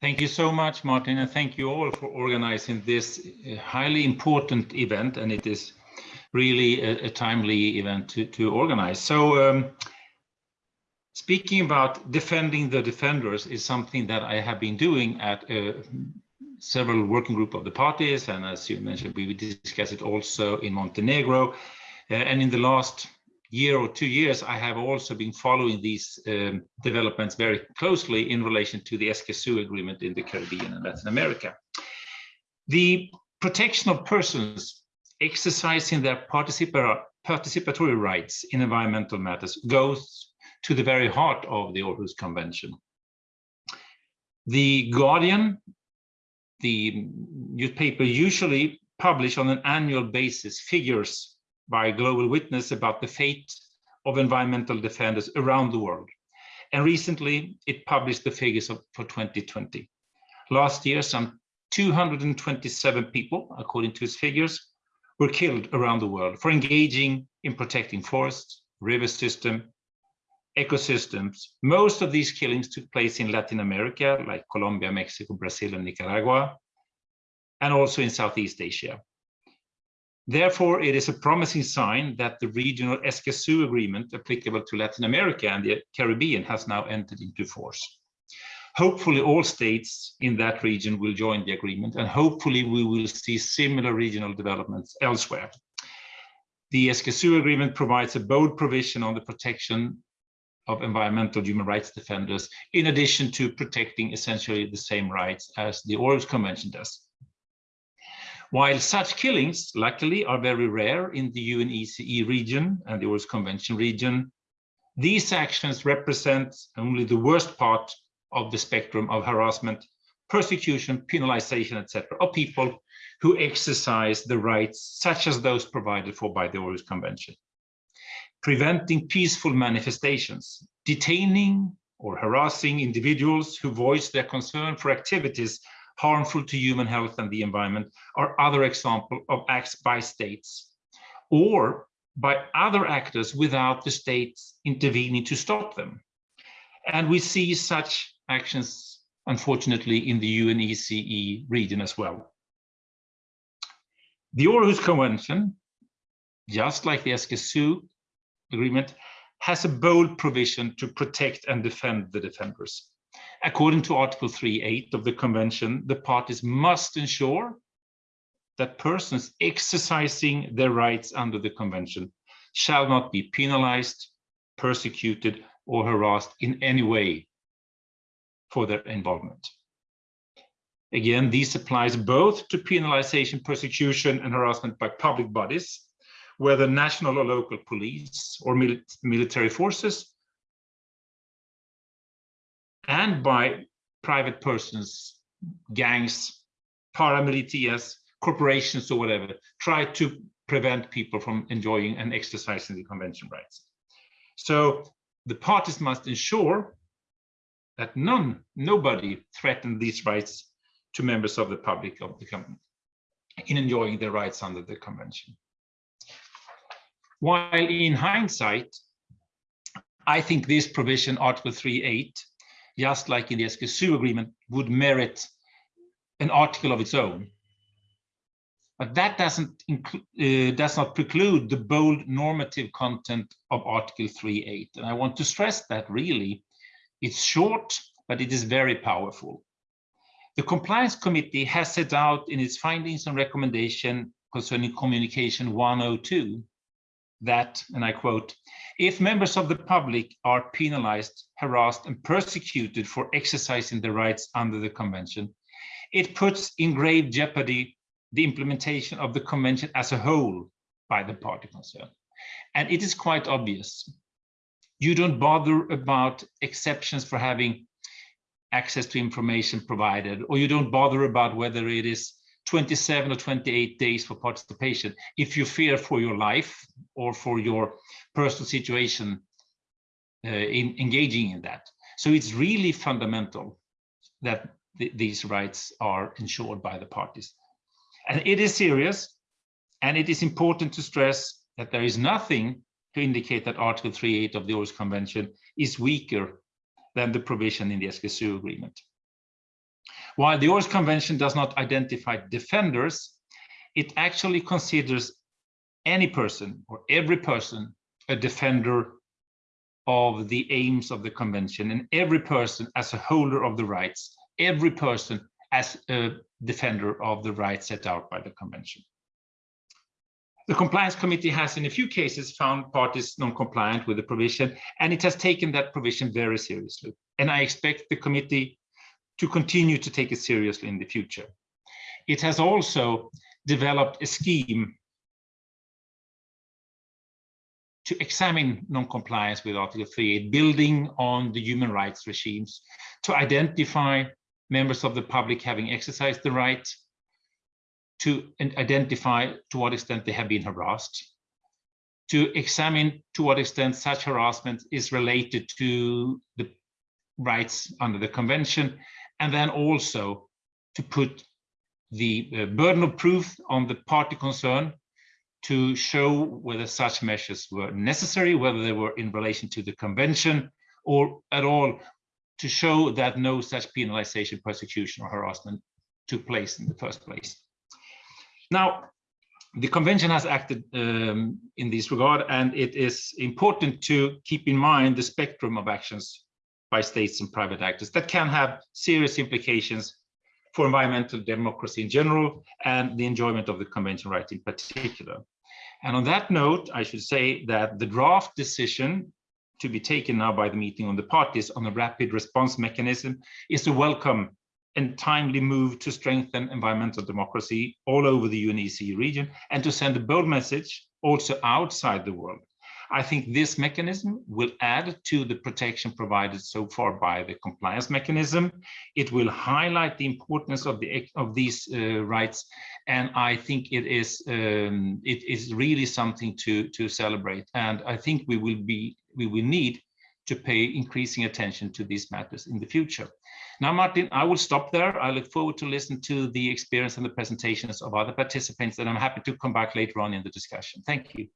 Thank you so much, Martin, and thank you all for organizing this uh, highly important event, and it is really a, a timely event to, to organize. So um, speaking about defending the defenders is something that I have been doing at uh, several working group of the parties, and as you mentioned, we discussed it also in Montenegro. Uh, and in the last year or two years, I have also been following these um, developments very closely in relation to the Escazú agreement in the Caribbean and Latin America. The protection of persons exercising their participatory rights in environmental matters goes to the very heart of the Aarhus Convention. The Guardian, the newspaper usually publish on an annual basis figures by Global Witness about the fate of environmental defenders around the world. And recently it published the figures of, for 2020. Last year, some 227 people, according to its figures, were killed around the world for engaging in protecting forests, river system, ecosystems. Most of these killings took place in Latin America, like Colombia, Mexico, Brazil, and Nicaragua, and also in Southeast Asia. Therefore, it is a promising sign that the regional Escazú agreement applicable to Latin America and the Caribbean has now entered into force. Hopefully all states in that region will join the agreement and hopefully we will see similar regional developments elsewhere. The Escazú agreement provides a bold provision on the protection of environmental human rights defenders, in addition to protecting essentially the same rights as the Aarhus Convention does. While such killings, luckily, are very rare in the UNECE region and the Aarhus Convention region, these actions represent only the worst part of the spectrum of harassment, persecution, penalization, etc., of people who exercise the rights such as those provided for by the Aarhus Convention. Preventing peaceful manifestations, detaining or harassing individuals who voice their concern for activities harmful to human health and the environment are other examples of acts by states or by other actors without the states intervening to stop them. And we see such actions, unfortunately, in the UNECE region as well. The Aarhus Convention, just like the Escazú Agreement, has a bold provision to protect and defend the defenders. According to Article 3.8 of the Convention, the parties must ensure that persons exercising their rights under the Convention shall not be penalized, persecuted, or harassed in any way for their involvement. Again, this applies both to penalization, persecution, and harassment by public bodies, whether national or local police or mil military forces, and by private persons, gangs, paramilitias, corporations or whatever, try to prevent people from enjoying and exercising the convention rights. So the parties must ensure that none, nobody threaten these rights to members of the public of the company in enjoying their rights under the convention. While in hindsight, I think this provision, Article 3.8, just like in the Escazú agreement, would merit an article of its own. But that doesn't uh, does not preclude the bold normative content of Article 3.8. And I want to stress that really, it's short, but it is very powerful. The Compliance Committee has set out in its findings and recommendation concerning Communication 102 that, and I quote, if members of the public are penalized, harassed, and persecuted for exercising their rights under the convention, it puts in grave jeopardy the implementation of the convention as a whole by the party concerned. And it is quite obvious. You don't bother about exceptions for having access to information provided, or you don't bother about whether it is 27 or 28 days for participation if you fear for your life or for your personal situation uh, in engaging in that. So it's really fundamental that th these rights are ensured by the parties. And it is serious, and it is important to stress that there is nothing to indicate that Article 3.8 of the Aarhus Convention is weaker than the provision in the Escazú Agreement. While the Århus Convention does not identify defenders, it actually considers any person or every person a defender of the aims of the convention and every person as a holder of the rights, every person as a defender of the rights set out by the convention. The compliance committee has in a few cases found parties non-compliant with the provision and it has taken that provision very seriously. And I expect the committee to continue to take it seriously in the future. It has also developed a scheme to examine non-compliance with Article 38, building on the human rights regimes, to identify members of the public having exercised the right, to identify to what extent they have been harassed, to examine to what extent such harassment is related to the rights under the convention, and then also to put the burden of proof on the party concerned to show whether such measures were necessary, whether they were in relation to the convention or at all to show that no such penalization, persecution or harassment took place in the first place. Now, the convention has acted um, in this regard, and it is important to keep in mind the spectrum of actions by states and private actors that can have serious implications for environmental democracy in general and the enjoyment of the convention right in particular. And on that note, I should say that the draft decision to be taken now by the meeting on the parties on a rapid response mechanism is a welcome and timely move to strengthen environmental democracy all over the UNECE region and to send a bold message also outside the world I think this mechanism will add to the protection provided so far by the compliance mechanism. It will highlight the importance of the of these uh, rights, and I think it is um, it is really something to to celebrate. And I think we will be we will need to pay increasing attention to these matters in the future. Now, Martin, I will stop there. I look forward to listen to the experience and the presentations of other participants, and I'm happy to come back later on in the discussion. Thank you.